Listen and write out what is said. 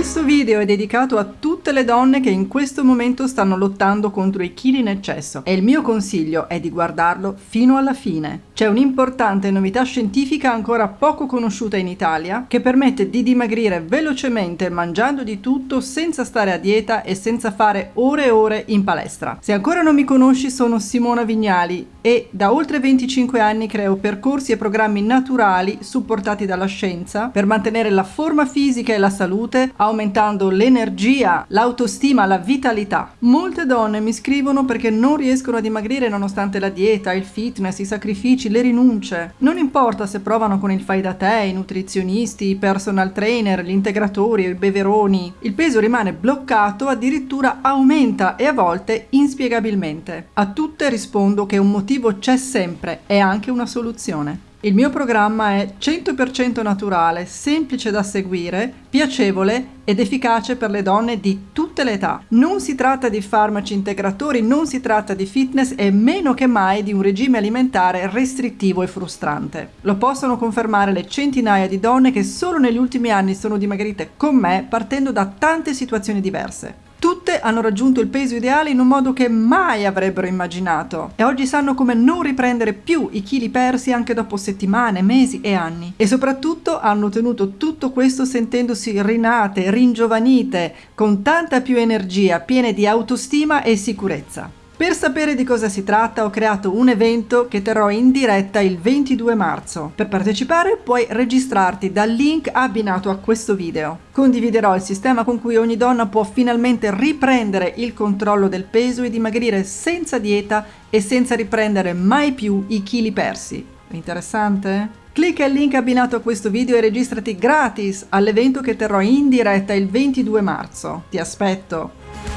Questo video è dedicato a tutte le donne che in questo momento stanno lottando contro i chili in eccesso e il mio consiglio è di guardarlo fino alla fine. C'è un'importante novità scientifica ancora poco conosciuta in Italia che permette di dimagrire velocemente mangiando di tutto senza stare a dieta e senza fare ore e ore in palestra. Se ancora non mi conosci sono Simona Vignali e da oltre 25 anni creo percorsi e programmi naturali supportati dalla scienza per mantenere la forma fisica e la salute aumentando l'energia, l'autostima, la vitalità. Molte donne mi scrivono perché non riescono a dimagrire nonostante la dieta, il fitness, i sacrifici, le rinunce. Non importa se provano con il fai da te, i nutrizionisti, i personal trainer, gli integratori i beveroni, il peso rimane bloccato, addirittura aumenta e a volte inspiegabilmente. A tutte rispondo che un motivo c'è sempre e anche una soluzione. Il mio programma è 100% naturale, semplice da seguire, piacevole ed efficace per le donne di tutte le età. Non si tratta di farmaci integratori, non si tratta di fitness e meno che mai di un regime alimentare restrittivo e frustrante. Lo possono confermare le centinaia di donne che solo negli ultimi anni sono dimagrite con me partendo da tante situazioni diverse. Tutte hanno raggiunto il peso ideale in un modo che mai avrebbero immaginato e oggi sanno come non riprendere più i chili persi anche dopo settimane, mesi e anni. E soprattutto hanno ottenuto tutto questo sentendosi rinate, ringiovanite, con tanta più energia, piene di autostima e sicurezza. Per sapere di cosa si tratta ho creato un evento che terrò in diretta il 22 marzo. Per partecipare puoi registrarti dal link abbinato a questo video. Condividerò il sistema con cui ogni donna può finalmente riprendere il controllo del peso e dimagrire senza dieta e senza riprendere mai più i chili persi. Interessante? Clicca il link abbinato a questo video e registrati gratis all'evento che terrò in diretta il 22 marzo. Ti aspetto!